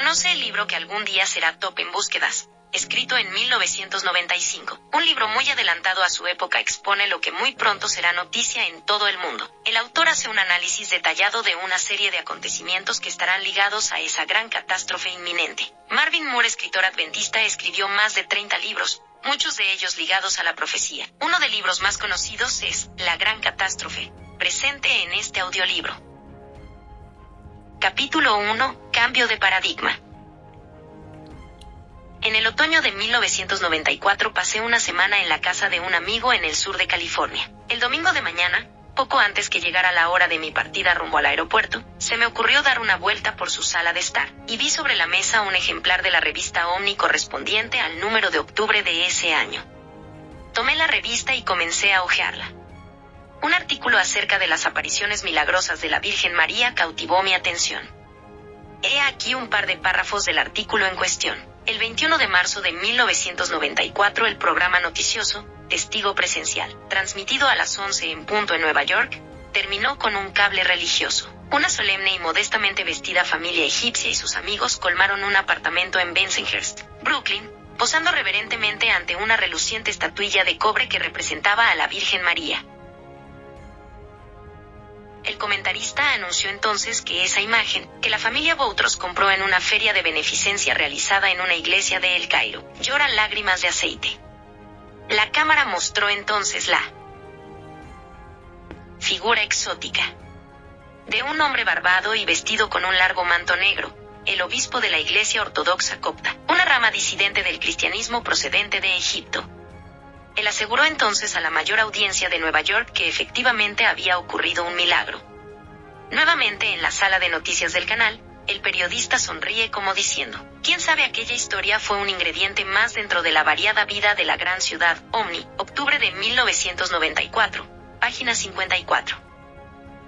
Conoce el libro que algún día será top en búsquedas, escrito en 1995. Un libro muy adelantado a su época expone lo que muy pronto será noticia en todo el mundo. El autor hace un análisis detallado de una serie de acontecimientos que estarán ligados a esa gran catástrofe inminente. Marvin Moore, escritor adventista, escribió más de 30 libros, muchos de ellos ligados a la profecía. Uno de libros más conocidos es La Gran Catástrofe, presente en este audiolibro. Capítulo 1. Cambio de paradigma. En el otoño de 1994 pasé una semana en la casa de un amigo en el sur de California. El domingo de mañana, poco antes que llegara la hora de mi partida rumbo al aeropuerto, se me ocurrió dar una vuelta por su sala de estar, y vi sobre la mesa un ejemplar de la revista Omni correspondiente al número de octubre de ese año. Tomé la revista y comencé a hojearla. Un artículo acerca de las apariciones milagrosas de la Virgen María cautivó mi atención. He aquí un par de párrafos del artículo en cuestión. El 21 de marzo de 1994 el programa noticioso, Testigo Presencial, transmitido a las 11 en punto en Nueva York, terminó con un cable religioso. Una solemne y modestamente vestida familia egipcia y sus amigos colmaron un apartamento en Bensonhurst, Brooklyn, posando reverentemente ante una reluciente estatuilla de cobre que representaba a la Virgen María. El comentarista anunció entonces que esa imagen, que la familia Boutros compró en una feria de beneficencia realizada en una iglesia de El Cairo, llora lágrimas de aceite. La cámara mostró entonces la figura exótica de un hombre barbado y vestido con un largo manto negro, el obispo de la Iglesia Ortodoxa Copta, una rama disidente del cristianismo procedente de Egipto. Él aseguró entonces a la mayor audiencia de Nueva York que efectivamente había ocurrido un milagro. Nuevamente en la sala de noticias del canal, el periodista sonríe como diciendo, ¿quién sabe aquella historia fue un ingrediente más dentro de la variada vida de la gran ciudad, Omni, octubre de 1994, página 54.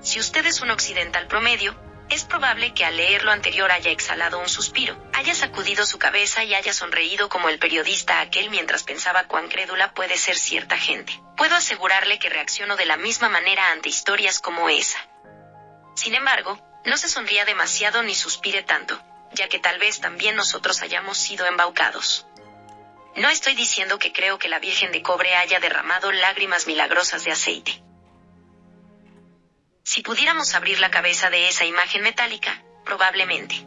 Si usted es un occidental promedio, es probable que al leer lo anterior haya exhalado un suspiro, haya sacudido su cabeza y haya sonreído como el periodista aquel mientras pensaba cuán crédula puede ser cierta gente. Puedo asegurarle que reacciono de la misma manera ante historias como esa. Sin embargo, no se sonría demasiado ni suspire tanto, ya que tal vez también nosotros hayamos sido embaucados. No estoy diciendo que creo que la Virgen de Cobre haya derramado lágrimas milagrosas de aceite. Si pudiéramos abrir la cabeza de esa imagen metálica, probablemente.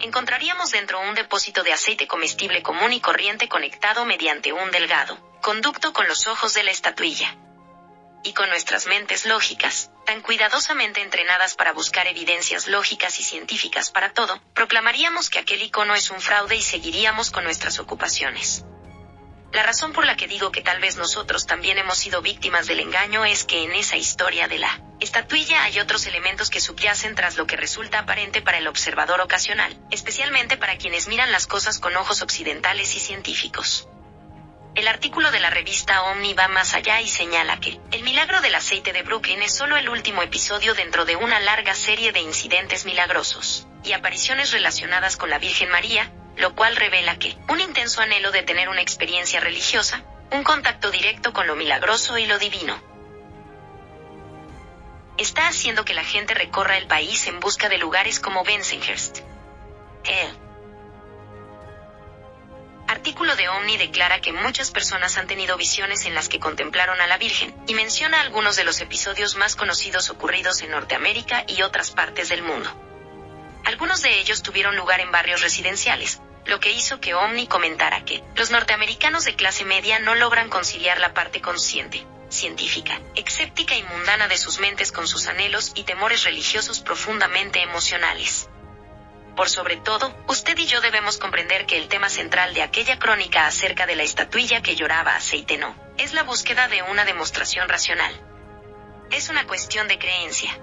Encontraríamos dentro un depósito de aceite comestible común y corriente conectado mediante un delgado conducto con los ojos de la estatuilla. Y con nuestras mentes lógicas, tan cuidadosamente entrenadas para buscar evidencias lógicas y científicas para todo, proclamaríamos que aquel icono es un fraude y seguiríamos con nuestras ocupaciones. La razón por la que digo que tal vez nosotros también hemos sido víctimas del engaño es que en esa historia de la estatuilla hay otros elementos que subyacen tras lo que resulta aparente para el observador ocasional, especialmente para quienes miran las cosas con ojos occidentales y científicos. El artículo de la revista Omni va más allá y señala que el milagro del aceite de Brooklyn es solo el último episodio dentro de una larga serie de incidentes milagrosos y apariciones relacionadas con la Virgen María, lo cual revela que un intenso anhelo de tener una experiencia religiosa, un contacto directo con lo milagroso y lo divino, está haciendo que la gente recorra el país en busca de lugares como Bensonhurst. El artículo de Omni declara que muchas personas han tenido visiones en las que contemplaron a la Virgen, y menciona algunos de los episodios más conocidos ocurridos en Norteamérica y otras partes del mundo. Algunos de ellos tuvieron lugar en barrios residenciales, lo que hizo que Omni comentara que los norteamericanos de clase media no logran conciliar la parte consciente, científica, escéptica y mundana de sus mentes con sus anhelos y temores religiosos profundamente emocionales. Por sobre todo, usted y yo debemos comprender que el tema central de aquella crónica acerca de la estatuilla que lloraba aceite no, es la búsqueda de una demostración racional. Es una cuestión de creencia.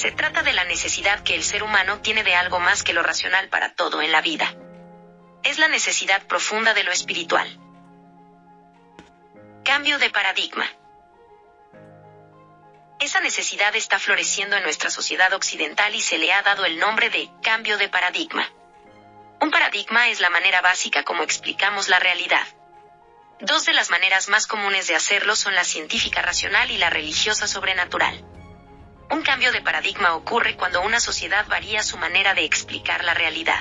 Se trata de la necesidad que el ser humano tiene de algo más que lo racional para todo en la vida. Es la necesidad profunda de lo espiritual. Cambio de paradigma. Esa necesidad está floreciendo en nuestra sociedad occidental y se le ha dado el nombre de cambio de paradigma. Un paradigma es la manera básica como explicamos la realidad. Dos de las maneras más comunes de hacerlo son la científica racional y la religiosa sobrenatural. Un cambio de paradigma ocurre cuando una sociedad varía su manera de explicar la realidad.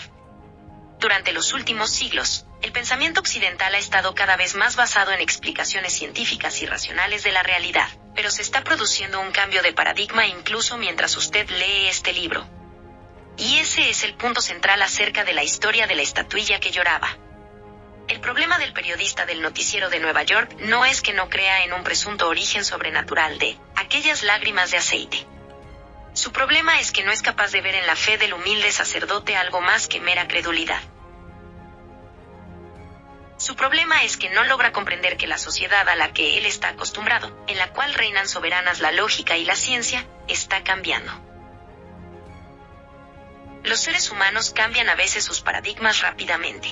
Durante los últimos siglos, el pensamiento occidental ha estado cada vez más basado en explicaciones científicas y racionales de la realidad, pero se está produciendo un cambio de paradigma incluso mientras usted lee este libro. Y ese es el punto central acerca de la historia de la estatuilla que lloraba. El problema del periodista del noticiero de Nueva York no es que no crea en un presunto origen sobrenatural de aquellas lágrimas de aceite. Su problema es que no es capaz de ver en la fe del humilde sacerdote algo más que mera credulidad. Su problema es que no logra comprender que la sociedad a la que él está acostumbrado, en la cual reinan soberanas la lógica y la ciencia, está cambiando. Los seres humanos cambian a veces sus paradigmas rápidamente.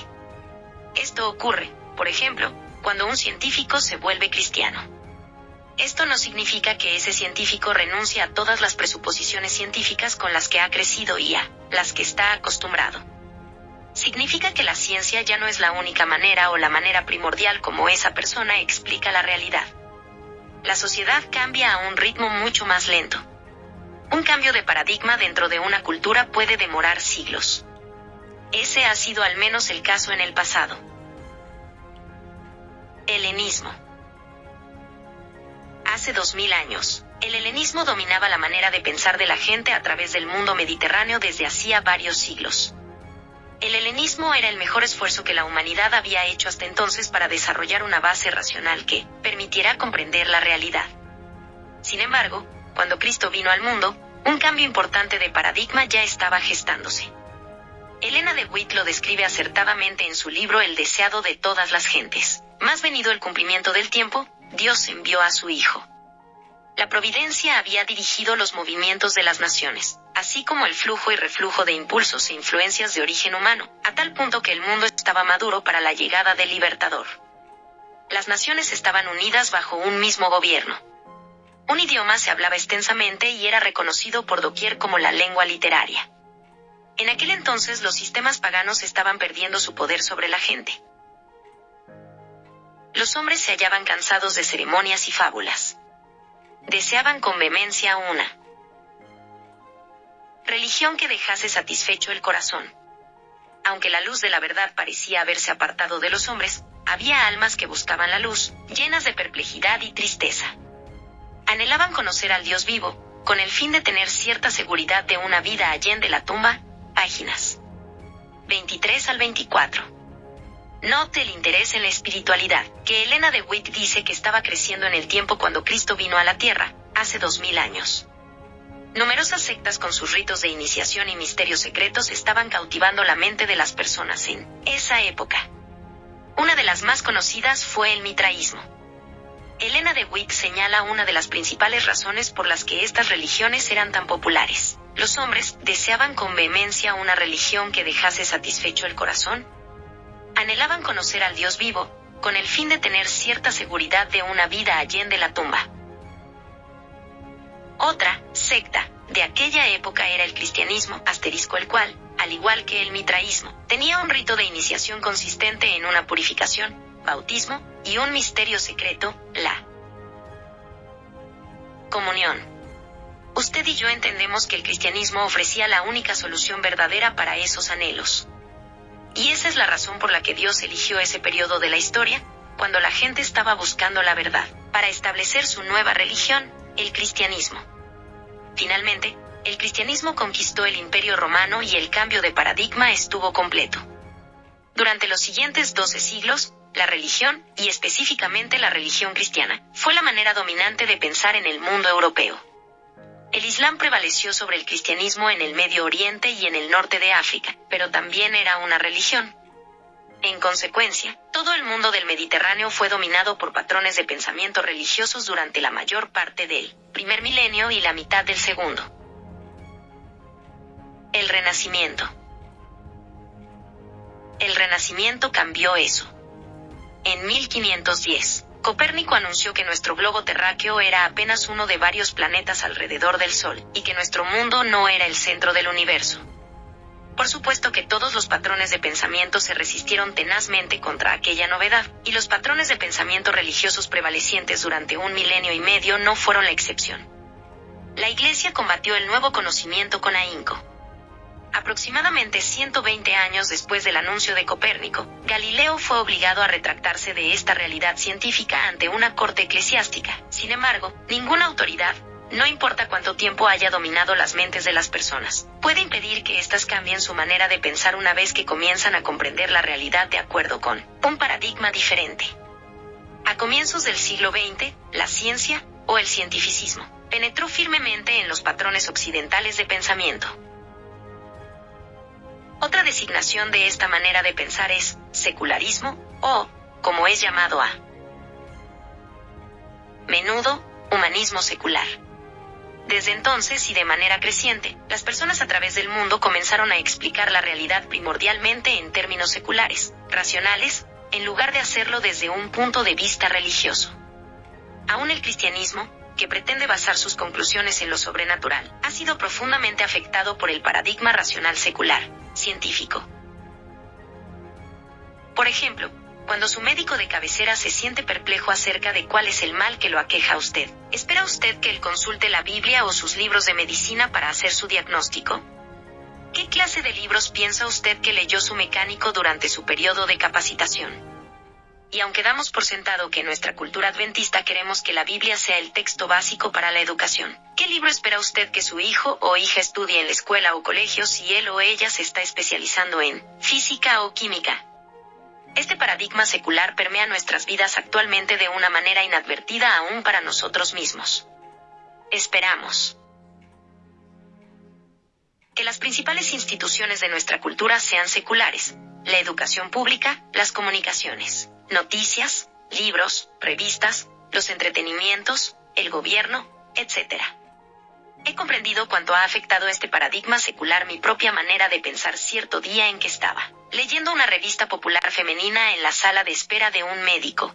Esto ocurre, por ejemplo, cuando un científico se vuelve cristiano. Esto no significa que ese científico renuncie a todas las presuposiciones científicas con las que ha crecido y a las que está acostumbrado significa que la ciencia ya no es la única manera o la manera primordial como esa persona explica la realidad. La sociedad cambia a un ritmo mucho más lento. Un cambio de paradigma dentro de una cultura puede demorar siglos. Ese ha sido al menos el caso en el pasado. Helenismo. Hace dos mil años, el helenismo dominaba la manera de pensar de la gente a través del mundo mediterráneo desde hacía varios siglos. El helenismo era el mejor esfuerzo que la humanidad había hecho hasta entonces para desarrollar una base racional que permitiera comprender la realidad. Sin embargo, cuando Cristo vino al mundo, un cambio importante de paradigma ya estaba gestándose. Elena de Witt lo describe acertadamente en su libro El deseado de todas las gentes. Más venido el cumplimiento del tiempo, Dios envió a su Hijo. La providencia había dirigido los movimientos de las naciones, así como el flujo y reflujo de impulsos e influencias de origen humano, a tal punto que el mundo estaba maduro para la llegada del libertador. Las naciones estaban unidas bajo un mismo gobierno. Un idioma se hablaba extensamente y era reconocido por doquier como la lengua literaria. En aquel entonces los sistemas paganos estaban perdiendo su poder sobre la gente. Los hombres se hallaban cansados de ceremonias y fábulas. Deseaban con vehemencia una religión que dejase satisfecho el corazón. Aunque la luz de la verdad parecía haberse apartado de los hombres, había almas que buscaban la luz, llenas de perplejidad y tristeza. Anhelaban conocer al Dios vivo, con el fin de tener cierta seguridad de una vida allende la tumba, páginas 23 al 24. Note el interés en la espiritualidad, que Elena de Witt dice que estaba creciendo en el tiempo cuando Cristo vino a la tierra, hace dos mil años. Numerosas sectas con sus ritos de iniciación y misterios secretos estaban cautivando la mente de las personas en esa época. Una de las más conocidas fue el mitraísmo. Elena de Witt señala una de las principales razones por las que estas religiones eran tan populares. Los hombres deseaban con vehemencia una religión que dejase satisfecho el corazón. Anhelaban conocer al Dios vivo, con el fin de tener cierta seguridad de una vida allende la tumba. Otra secta de aquella época era el cristianismo, asterisco el cual, al igual que el mitraísmo, tenía un rito de iniciación consistente en una purificación, bautismo y un misterio secreto, la comunión. Usted y yo entendemos que el cristianismo ofrecía la única solución verdadera para esos anhelos. Y esa es la razón por la que Dios eligió ese periodo de la historia, cuando la gente estaba buscando la verdad, para establecer su nueva religión, el cristianismo. Finalmente, el cristianismo conquistó el imperio romano y el cambio de paradigma estuvo completo. Durante los siguientes 12 siglos, la religión, y específicamente la religión cristiana, fue la manera dominante de pensar en el mundo europeo. El Islam prevaleció sobre el cristianismo en el Medio Oriente y en el norte de África, pero también era una religión. En consecuencia, todo el mundo del Mediterráneo fue dominado por patrones de pensamiento religiosos durante la mayor parte del primer milenio y la mitad del segundo. El Renacimiento. El Renacimiento cambió eso. En 1510, Copérnico anunció que nuestro globo terráqueo era apenas uno de varios planetas alrededor del Sol, y que nuestro mundo no era el centro del universo. Por supuesto que todos los patrones de pensamiento se resistieron tenazmente contra aquella novedad, y los patrones de pensamiento religiosos prevalecientes durante un milenio y medio no fueron la excepción. la Iglesia combatió el nuevo conocimiento con ahínco. Aproximadamente 120 años después del anuncio de Copérnico, Galileo fue obligado a retractarse de esta realidad científica ante una corte eclesiástica. Sin embargo, ninguna autoridad, no importa cuánto tiempo haya dominado las mentes de las personas, puede impedir que éstas cambien su manera de pensar una vez que comienzan a comprender la realidad de acuerdo con un paradigma diferente. A comienzos del siglo XX, la ciencia, o el cientificismo, penetró firmemente en los patrones occidentales de pensamiento. Otra designación de esta manera de pensar es secularismo, o, como es llamado a menudo, humanismo secular. Desde entonces y de manera creciente, las personas a través del mundo comenzaron a explicar la realidad primordialmente en términos seculares, racionales, en lugar de hacerlo desde un punto de vista religioso. Aún el cristianismo, que pretende basar sus conclusiones en lo sobrenatural, ha sido profundamente afectado por el paradigma racional secular, científico. Por ejemplo, cuando su médico de cabecera se siente perplejo acerca de cuál es el mal que lo aqueja a usted, ¿espera usted que él consulte la Biblia o sus libros de medicina para hacer su diagnóstico? ¿Qué clase de libros piensa usted que leyó su mecánico durante su periodo de capacitación? Y aunque damos por sentado que en nuestra cultura adventista queremos que la Biblia sea el texto básico para la educación, ¿qué libro espera usted que su hijo o hija estudie en la escuela o colegio si él o ella se está especializando en física o química? Este paradigma secular permea nuestras vidas actualmente de una manera inadvertida aún para nosotros mismos. Esperamos que las principales instituciones de nuestra cultura sean seculares, la educación pública, las comunicaciones, noticias, libros, revistas, los entretenimientos, el gobierno, etc. He comprendido cuánto ha afectado este paradigma secular mi propia manera de pensar cierto día en que estaba leyendo una revista popular femenina en la sala de espera de un médico.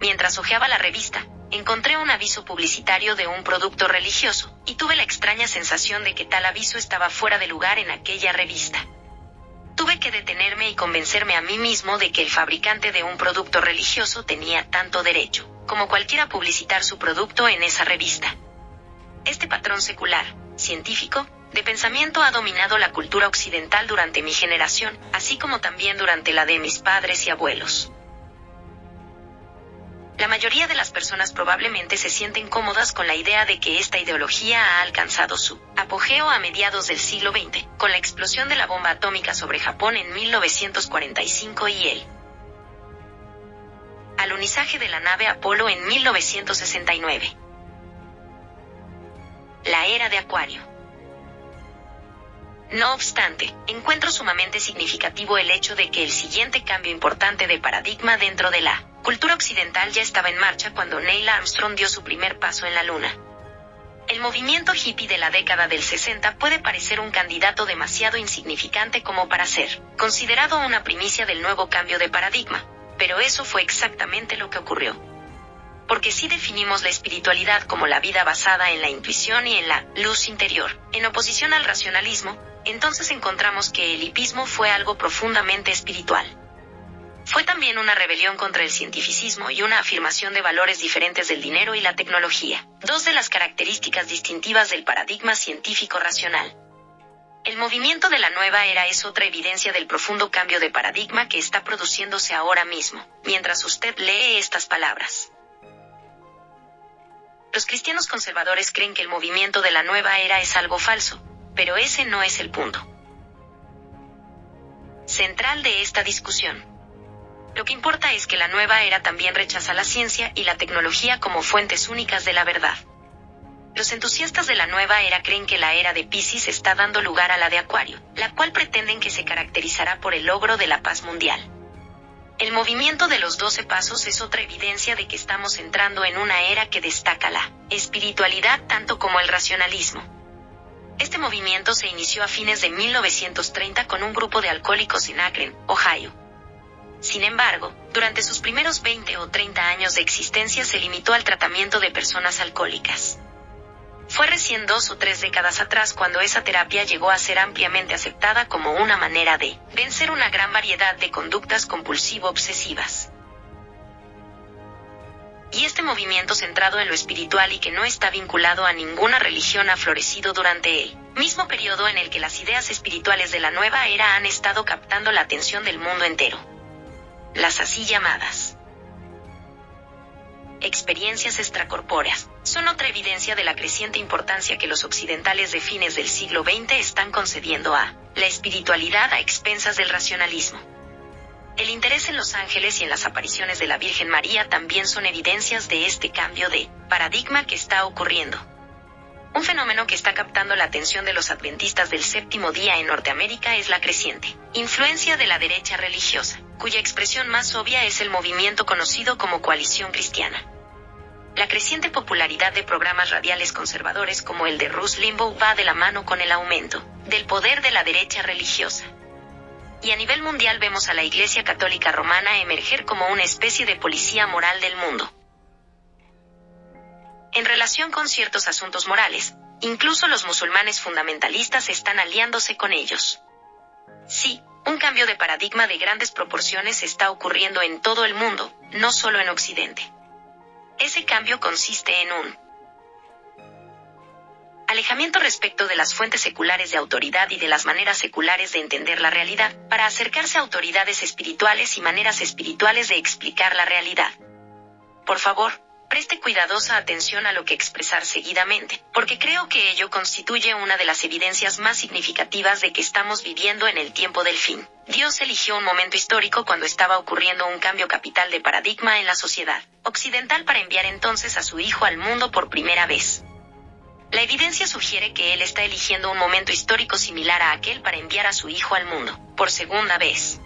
Mientras hojeaba la revista, encontré un aviso publicitario de un producto religioso, y tuve la extraña sensación de que tal aviso estaba fuera de lugar en aquella revista. Tuve que detenerme y convencerme a mí mismo de que el fabricante de un producto religioso tenía tanto derecho, como cualquiera publicitar su producto en esa revista. Este patrón secular, científico, de pensamiento ha dominado la cultura occidental durante mi generación, así como también durante la de mis padres y abuelos. La mayoría de las personas probablemente se sienten cómodas con la idea de que esta ideología ha alcanzado su apogeo a mediados del siglo XX, con la explosión de la bomba atómica sobre Japón en 1945 y el alunizaje de la nave Apolo en 1969. La era de Acuario. No obstante, encuentro sumamente significativo el hecho de que el siguiente cambio importante de paradigma dentro de la cultura occidental ya estaba en marcha cuando Neil Armstrong dio su primer paso en la Luna. El movimiento hippie de la década del 60 puede parecer un candidato demasiado insignificante como para ser considerado una primicia del nuevo cambio de paradigma, pero eso fue exactamente lo que ocurrió. Porque si definimos la espiritualidad como la vida basada en la intuición y en la luz interior, en oposición al racionalismo, entonces encontramos que el hipismo fue algo profundamente espiritual. Fue también una rebelión contra el cientificismo y una afirmación de valores diferentes del dinero y la tecnología, dos de las características distintivas del paradigma científico racional. El movimiento de la nueva era es otra evidencia del profundo cambio de paradigma que está produciéndose ahora mismo, mientras usted lee estas palabras. Los cristianos conservadores creen que el movimiento de la nueva era es algo falso, pero ese no es el punto central de esta discusión. Lo que importa es que la nueva era también rechaza la ciencia y la tecnología como fuentes únicas de la verdad. Los entusiastas de la nueva era creen que la era de Pisces está dando lugar a la de Acuario, la cual pretenden que se caracterizará por el logro de la paz mundial. El movimiento de los doce pasos es otra evidencia de que estamos entrando en una era que destaca la espiritualidad tanto como el racionalismo. Este movimiento se inició a fines de 1930 con un grupo de alcohólicos en Akron, Ohio. Sin embargo, durante sus primeros 20 o 30 años de existencia se limitó al tratamiento de personas alcohólicas. Fue recién dos o tres décadas atrás cuando esa terapia llegó a ser ampliamente aceptada como una manera de vencer una gran variedad de conductas compulsivo-obsesivas. y este movimiento centrado en lo espiritual y que no está vinculado a ninguna religión ha florecido durante el mismo periodo en el que las ideas espirituales de la nueva era han estado captando la atención del mundo entero. Las así llamadas experiencias extracorpóreas son otra evidencia de la creciente importancia que los occidentales de fines del siglo XX están concediendo a la espiritualidad a expensas del racionalismo. El interés en los ángeles y en las apariciones de la Virgen María también son evidencias de este cambio de paradigma que está ocurriendo. Un fenómeno que está captando la atención de los adventistas del séptimo día en Norteamérica es la creciente influencia de la derecha religiosa, cuya expresión más obvia es el movimiento conocido como coalición cristiana. La creciente popularidad de programas radiales conservadores como el de Russ Limbaugh va de la mano con el aumento del poder de la derecha religiosa y a nivel mundial vemos a la Iglesia Católica Romana emerger como una especie de policía moral del mundo. En relación con ciertos asuntos morales, incluso los musulmanes fundamentalistas están aliándose con ellos. Sí, un cambio de paradigma de grandes proporciones está ocurriendo en todo el mundo, no solo en Occidente. Ese cambio consiste en un alejamiento respecto de las fuentes seculares de autoridad y de las maneras seculares de entender la realidad, para acercarse a autoridades espirituales y maneras espirituales de explicar la realidad. Por favor, preste cuidadosa atención a lo que expresar seguidamente, porque creo que ello constituye una de las evidencias más significativas de que estamos viviendo en el tiempo del fin. Dios eligió un momento histórico cuando estaba ocurriendo un cambio capital de paradigma en la sociedad occidental para enviar entonces a su Hijo al mundo por primera vez. La evidencia sugiere que él está eligiendo un momento histórico similar a aquel para enviar a su hijo al mundo, por segunda vez.